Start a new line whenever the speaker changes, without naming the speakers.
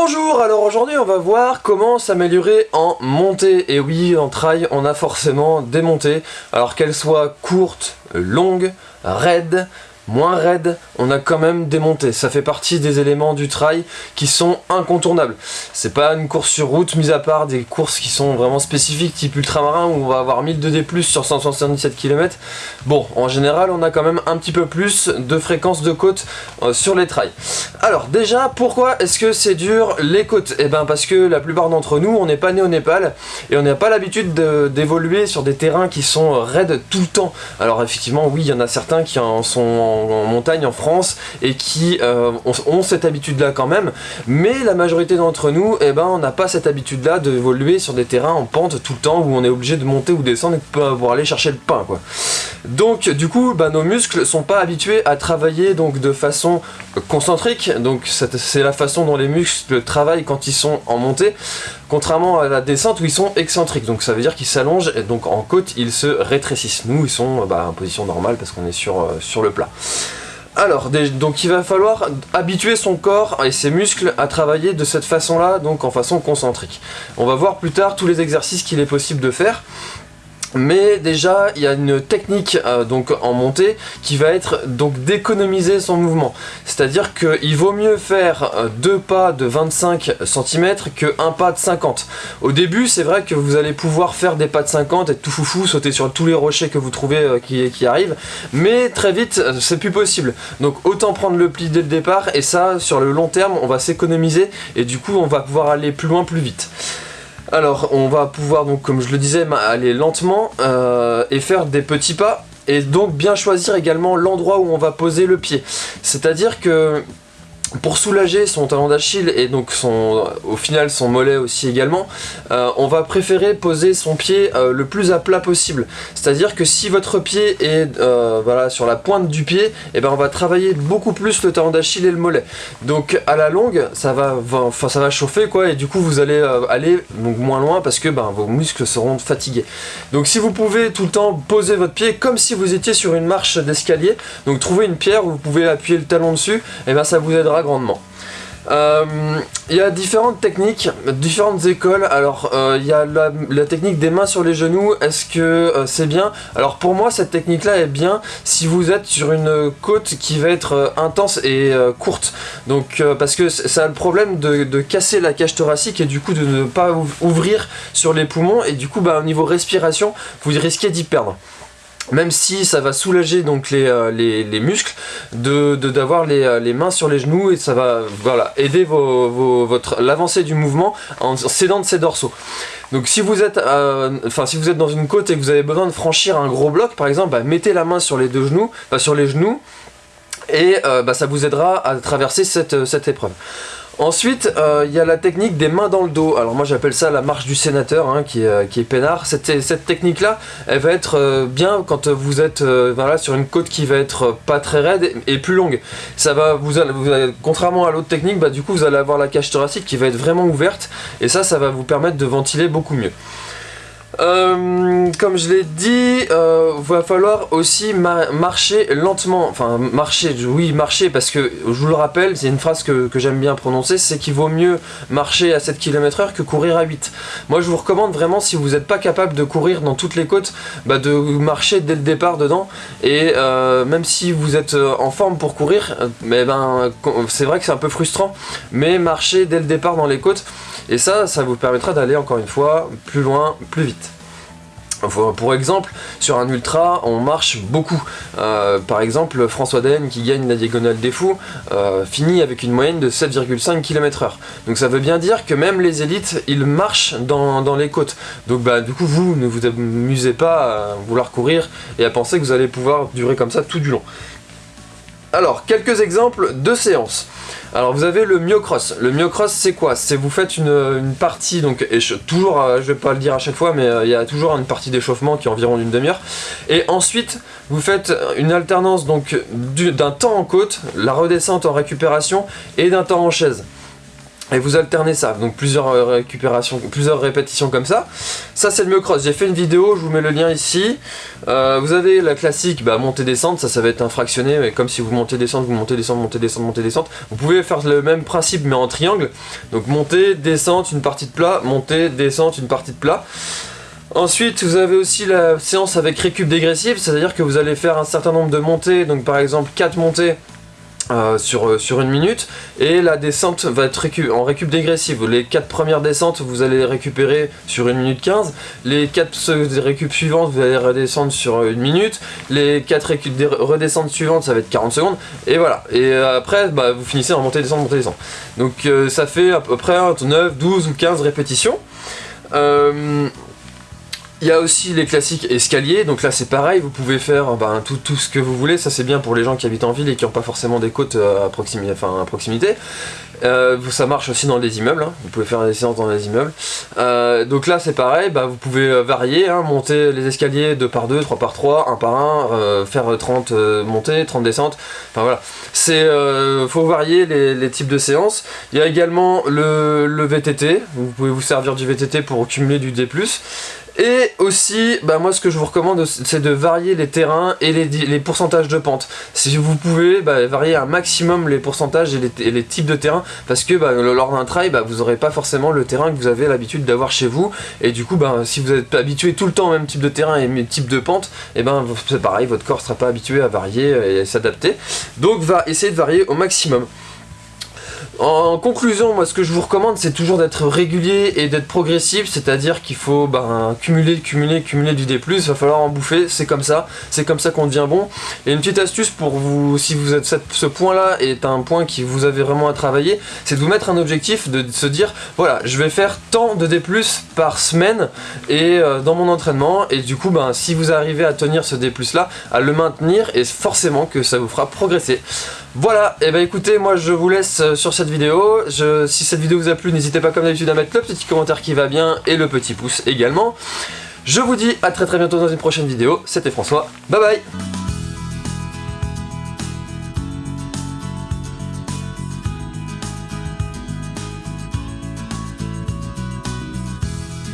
Bonjour, alors aujourd'hui on va voir comment s'améliorer en montée. Et oui, en trail, on a forcément des montées, alors qu'elles soient courtes, longues, raides, moins raide, on a quand même des montées. Ça fait partie des éléments du trail qui sont incontournables. C'est pas une course sur route, mis à part des courses qui sont vraiment spécifiques, type ultramarin, où on va avoir 1000 de D+, sur 177 km. Bon, en général, on a quand même un petit peu plus de fréquence de côte euh, sur les trails. Alors, déjà, pourquoi est-ce que c'est dur les côtes? Eh ben, parce que la plupart d'entre nous, on n'est pas né au Népal, et on n'a pas l'habitude d'évoluer sur des terrains qui sont raides tout le temps. Alors, effectivement, oui, il y en a certains qui en sont en montagne en France et qui euh, ont, cette habitude-là quand même, mais la majorité d'entre nous, eh ben, on n'a pas cette habitude-là d'évoluer sur des terrains en pente tout le temps où on est obligé de monter ou descendre pour aller chercher le pain. Quoi. Donc du coup, bah, nos muscles sont pas habitués à travailler donc, de façon concentrique, donc c'est la façon dont les muscles travaillent quand ils sont en montée, contrairement à la descente où ils sont excentriques, donc ça veut dire qu'ils s'allongent et donc en côte ils se rétrécissent. Nous ils sont bah, en position normale parce qu'on est sur, euh, sur le plat. Alors, donc il va falloir habituer son corps et ses muscles à travailler de cette façon-là, donc en façon concentrique. On va voir plus tard tous les exercices qu'il est possible de faire. Mais déjà, il y a une technique euh, donc en montée qui va être donc d'économiser son mouvement. C'est-à-dire qu'il vaut mieux faire euh, deux pas de 25 cm que un pas de 50. Au début, c'est vrai que vous allez pouvoir faire des pas de 50, être tout foufou, sauter sur tous les rochers que vous trouvez euh, qui, qui, arrivent, mais très vite, c'est plus possible. Donc autant prendre le pli dès le départ, et ça, sur le long terme, on va s'économiser, et du coup, on va pouvoir aller plus loin plus vite. Alors, on va pouvoir, donc, comme je le disais, aller lentement euh, et faire des petits pas. Et donc bien choisir également l'endroit où on va poser le pied. C'est-à-dire que pour soulager son talon d'Achille et donc son, au final son mollet aussi également, euh, on va préférer poser son pied euh, le plus à plat possible. C'est-à-dire que si votre pied est euh, voilà, sur la pointe du pied, et eh ben on va travailler beaucoup plus le talon d'Achille et le mollet. Donc à la longue, ça va, chauffer quoi et du coup vous allez aller moins loin parce que ben, vos muscles seront fatigués. Donc si vous pouvez tout le temps poser votre pied comme si vous étiez sur une marche d'escalier, donc trouver une pierre où vous pouvez appuyer le talon dessus, et eh ben ça vous aidera grandement. Euh, il y a différentes techniques, différentes écoles. Alors, euh, il y a la, technique des mains sur les genoux. Est-ce que euh, c'est bien? Alors, pour moi, cette technique-là est bien si vous êtes sur une côte qui va être intense et courte. Donc, parce que ça a le problème de, casser la cage thoracique et du coup de ne pas ouvrir sur les poumons. Et du coup, bah, au niveau respiration, vous risquez d'y perdre même si ça va soulager donc les, euh, les, muscles, de d'avoir les, euh, les, mains sur les genoux et ça va voilà, aider votre l'avancée du mouvement en s'aidant de ses dorsaux. Donc si vous êtes euh, enfin si vous êtes dans une côte et que vous avez besoin de franchir un gros bloc par exemple, bah, mettez la main sur les deux genoux, sur les genoux, et bah, ça vous aidera à traverser cette, cette épreuve. Ensuite, euh, il y a la technique des mains dans le dos. Alors moi j'appelle ça la marche du sénateur, hein, qui, est, euh, qui, est, peinard. Cette, technique-là, elle va être euh, bien quand vous êtes voilà, sur une côte qui va être pas très raide et, plus longue. Ça va, vous, contrairement à l'autre technique, bah, du coup vous allez avoir la cage thoracique qui va être vraiment ouverte. Et ça, ça va vous permettre de ventiler beaucoup mieux. Euh, comme je l'ai dit, euh, va falloir aussi marcher lentement. Enfin, marcher, oui, marcher, parce que, je vous le rappelle, c'est une phrase que, j'aime bien prononcer, c'est qu'il vaut mieux marcher à 7 km h que courir à 8. Moi, je vous recommande vraiment, si vous n'êtes pas capable de courir dans toutes les côtes, bah, de marcher dès le départ dedans. Et euh, même si vous êtes en forme pour courir, mais ben, c'est vrai que c'est un peu frustrant, mais marcher dès le départ dans les côtes, et ça, ça vous permettra d'aller encore une fois plus loin, plus vite. Pour exemple, sur un ultra, on marche beaucoup. Euh, par exemple, François Den, qui gagne la Diagonale des Fous, euh, finit avec une moyenne de 7,5 km h Donc ça veut bien dire que même les élites, ils marchent dans, les côtes. Donc bah, du coup, vous ne vous amusez pas à vouloir courir et à penser que vous allez pouvoir durer comme ça tout du long. Alors, quelques exemples de séances. Alors vous avez le myocross. Le myocross c'est quoi? C'est vous faites une, partie, donc et je, toujours, euh, je vais pas le dire à chaque fois, mais euh, il y a toujours une partie d'échauffement qui est environ d'une demi-heure. Et ensuite vous faites une alternance donc d'un temps en côte, la redescente en récupération et d'un temps en chaise. Et vous alternez ça, donc plusieurs euh, récupérations, plusieurs répétitions comme ça. Ça c'est le mieux cross, j'ai fait une vidéo, je vous mets le lien ici. Euh, vous avez la classique, bah, montée descente, ça ça va être un fractionné, mais comme si vous montez descente, vous montez descente, montez descente, montez descente. Vous pouvez faire le même principe mais en triangle. Donc montée, descente, une partie de plat, montée, descente, une partie de plat. Ensuite, vous avez aussi la séance avec récup dégressive, c'est-à-dire que vous allez faire un certain nombre de montées, donc par exemple 4 montées euh, sur, euh, sur une minute et la descente va être en récup dégressive. Les 4 premières descentes vous allez récupérer sur 1 minute 15, les 4 récup suivantes vous allez redescendre sur une minute, les 4 redescentes suivantes ça va être 40 secondes et voilà. Et euh, après bah, vous finissez en montée descente montée descente. Donc ça fait à peu près 9, 12 ou 15 répétitions. Il y a aussi les classiques escaliers, donc là c'est pareil, vous pouvez faire ben, tout, tout, ce que vous voulez, ça c'est bien pour les gens qui habitent en ville et qui n'ont pas forcément des côtes euh, à, proximité. Enfin, à proximité. Euh, ça marche aussi dans les immeubles, hein. vous pouvez faire des séances dans les immeubles. Euh, donc là c'est pareil, bah, vous pouvez varier, hein, monter les escaliers 2 par 2, 3 par 3, 1 par 1, faire 30 montées, 30 descentes, enfin voilà. C'est faut varier les, les, types de séances. Il y a également le, le VTT, vous pouvez vous servir du VTT pour cumuler du D+. Et aussi, bah moi ce que je vous recommande c'est de varier les terrains et les, pourcentages de pente. Si vous pouvez, bah, varier un maximum les pourcentages et les, types de terrain parce que bah, lors d'un bah, vous n'aurez pas forcément le terrain que vous avez l'habitude d'avoir chez vous et du coup si vous êtes habitué tout le temps au même type de terrain et même type de pente, eh ben c'est pareil, votre corps sera pas habitué à varier et s'adapter. Donc va essayer de varier au maximum. En conclusion, moi ce que je vous recommande c'est toujours d'être régulier et d'être progressif, c'est-à-dire qu'il faut ben, cumuler, cumuler, cumuler du D+, il va falloir en bouffer, c'est comme ça, c'est comme ça qu'on devient bon. Et une petite astuce pour vous, si vous êtes ce point-là est un point qui vous avez vraiment à travailler, c'est de vous mettre un objectif, de se dire, voilà, je vais faire tant de D+, par semaine et euh, dans mon entraînement, et du coup, ben, si vous arrivez à tenir ce D+, là, à le maintenir, et forcément que ça vous fera progresser. Voilà, et bah écoutez, moi je vous laisse euh, sur cette vidéo. si cette vidéo vous a plu, n'hésitez pas comme d'habitude à mettre le petit commentaire qui va bien et le petit pouce également. Je vous dis à très très bientôt dans une prochaine vidéo. C'était François, bye bye